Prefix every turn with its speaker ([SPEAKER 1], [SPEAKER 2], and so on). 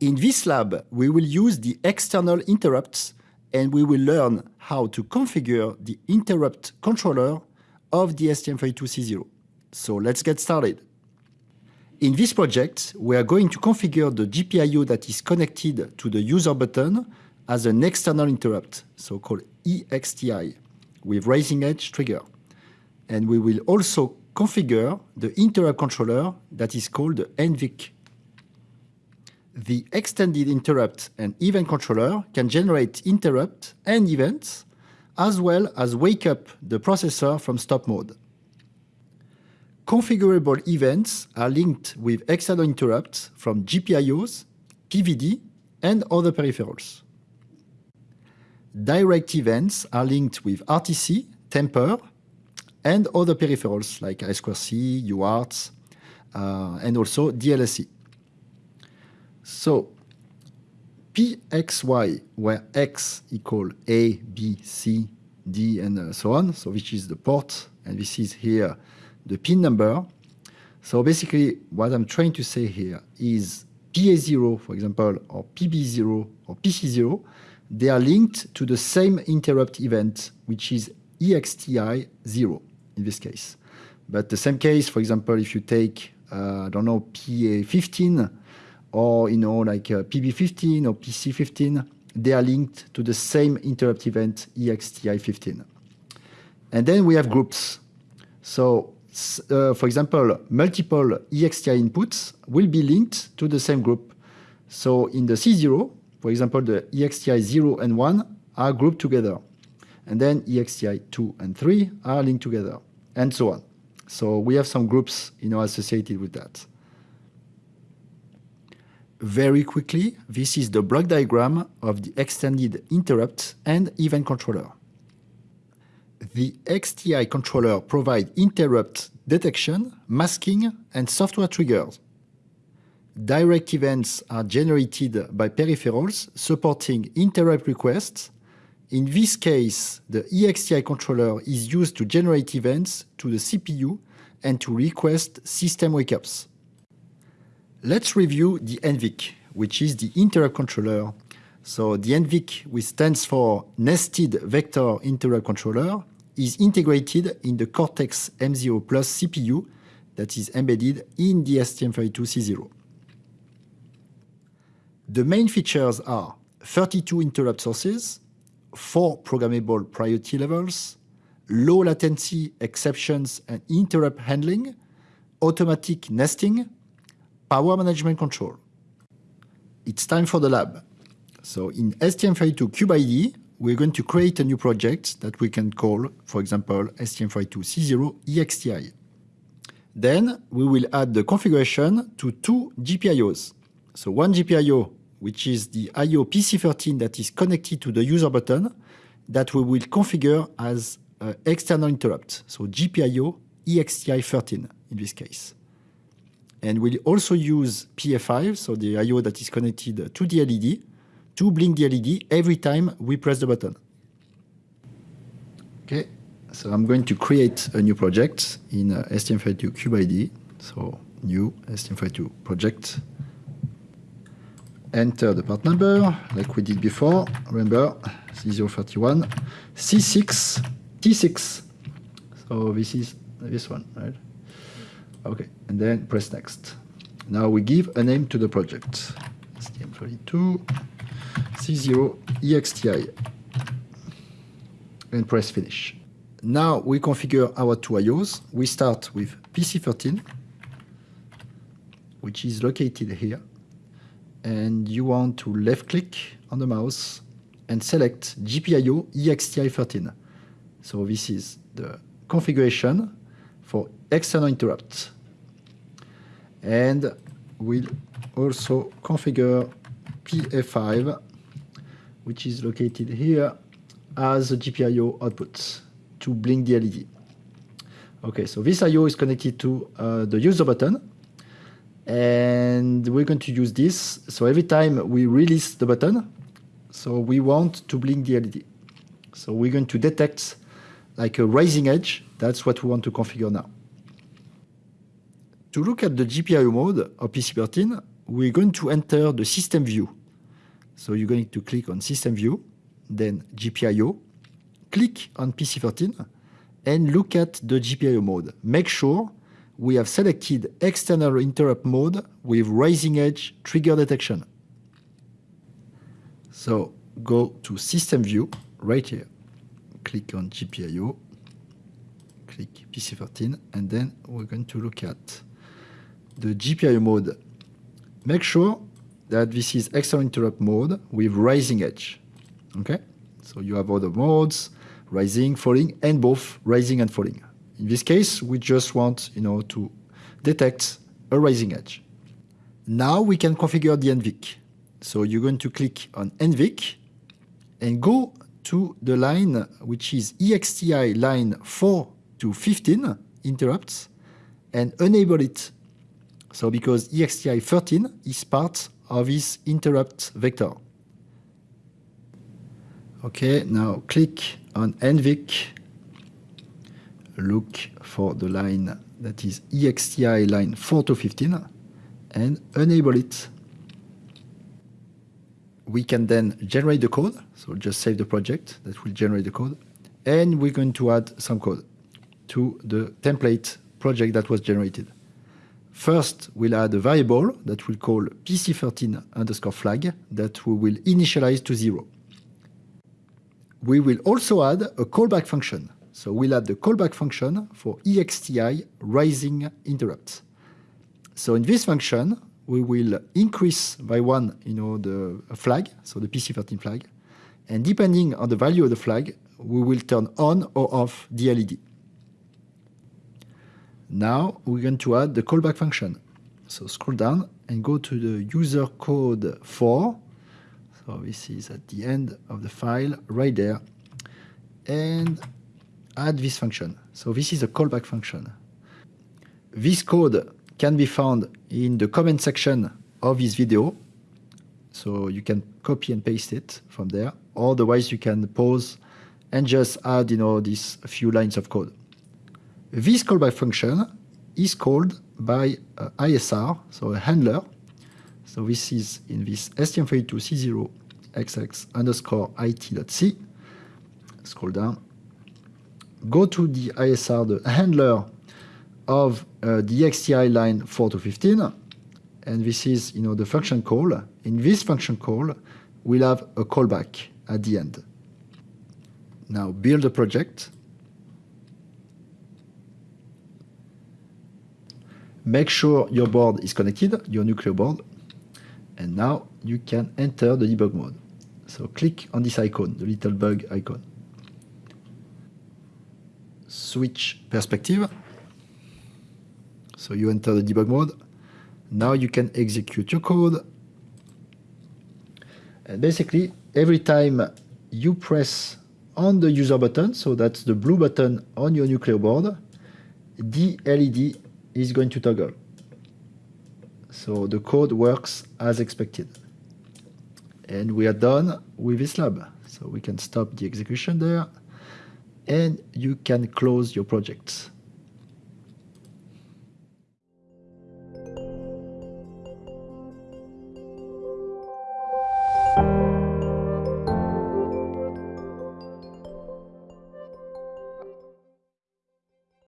[SPEAKER 1] In this lab, we will use the external interrupts and we will learn how to configure the interrupt controller of the STM32C0. So let's get started. In this project, we are going to configure the GPIO that is connected to the user button as an external interrupt, so-called EXTI, with raising edge trigger. And we will also configure the interrupt controller that is called NVIC. The extended interrupt and event controller can generate interrupt and events, as well as wake up the processor from stop mode. Configurable events are linked with external interrupts from GPIOs, PVD, and other peripherals. Direct events are linked with RTC, Tamper, and other peripherals like I2C, UART, uh, and also DLSC. So PXY, where X equal A, B, C, D, and uh, so on, so which is the port, and this is here the pin number. So basically, what I'm trying to say here is PA0, for example, or PB0 or PC0, they are linked to the same interrupt event, which is EXTI 0 in this case. But the same case, for example, if you take, uh, I don't know, PA15 or, you know, like uh, PB15 or PC15, they are linked to the same interrupt event EXTI 15. And then we have groups. So uh, for example, multiple EXTI inputs will be linked to the same group. So in the C0, for example, the EXTI 0 and 1 are grouped together. And then EXTI 2 and 3 are linked together, and so on. So we have some groups you know, associated with that. Very quickly, this is the block diagram of the extended interrupt and event controller the XTI controller provides interrupt detection, masking, and software triggers. Direct events are generated by peripherals supporting interrupt requests. In this case, the EXTI controller is used to generate events to the CPU and to request system wake-ups. Let's review the NVIC, which is the interrupt controller. So the NVIC, which stands for Nested Vector Interrupt Controller, is integrated in the Cortex M0 Plus CPU that is embedded in the STM32C0. The main features are 32 interrupt sources, 4 programmable priority levels, low latency exceptions and interrupt handling, automatic nesting, power management control. It's time for the lab. So in STM32 CubeIDE, we're going to create a new project that we can call, for example, STM32C0 EXTI. Then we will add the configuration to two GPIOs. So one GPIO, which is the IO PC13 that is connected to the user button, that we will configure as uh, external interrupt. So GPIO EXTI13 in this case. And we'll also use PA5, so the IO that is connected to the LED, to blink the LED every time we press the button. Okay, so I'm going to create a new project in uh, STM32 CubeIDE. So new STM32 project. Enter the part number like we did before. Remember C031 C6 T6. So this is this one, right? Okay, and then press next. Now we give a name to the project. STM32 C0 EXTI and press finish. Now we configure our two IOs. We start with PC13, which is located here. And you want to left click on the mouse and select GPIO EXTI13. So this is the configuration for external interrupt. And we'll also configure PA5 which is located here as a GPIO output to blink the LED. Okay, so this IO is connected to uh, the user button and we're going to use this. So every time we release the button, so we want to blink the LED. So we're going to detect like a rising edge. That's what we want to configure now. To look at the GPIO mode of PC13, we're going to enter the system view. So you're going to click on system view, then GPIO, click on PC13, and look at the GPIO mode. Make sure we have selected external interrupt mode with rising edge trigger detection. So go to system view right here. Click on GPIO, click PC13, and then we're going to look at the GPIO mode. Make sure that this is external interrupt mode with rising edge. Okay, so you have other modes, rising, falling, and both rising and falling. In this case, we just want you know, to detect a rising edge. Now we can configure the NVIC. So you're going to click on NVIC and go to the line which is EXTI line 4 to 15 interrupts and enable it. So because EXTI 13 is part of this interrupt vector. Okay, now click on NVIC, look for the line that is EXTI line 4 to 15 and enable it. We can then generate the code, so just save the project that will generate the code, and we're going to add some code to the template project that was generated. First, we'll add a variable that we'll call PC13 underscore flag that we will initialize to zero. We will also add a callback function. So we'll add the callback function for EXTI rising interrupts. So in this function, we will increase by one, you know, the flag, so the PC13 flag, and depending on the value of the flag, we will turn on or off the LED. Now we're going to add the callback function. So scroll down and go to the user code 4. So this is at the end of the file right there. And add this function. So this is a callback function. This code can be found in the comment section of this video. So you can copy and paste it from there. Otherwise, you can pause and just add, you know, these few lines of code. This callback function is called by uh, ISR, so a handler. So this is in this STM32C0XX underscore IT.c. Scroll down. Go to the ISR, the handler of uh, the XTI line 4 to 15, and this is you know the function call. In this function call, we'll have a callback at the end. Now build a project. Make sure your board is connected, your Nucleo board, and now you can enter the debug mode. So click on this icon, the little bug icon. Switch perspective so you enter the debug mode. Now you can execute your code. And basically, every time you press on the user button, so that's the blue button on your Nucleo board, the LED is going to toggle. So the code works as expected. And we are done with this lab. So we can stop the execution there and you can close your project.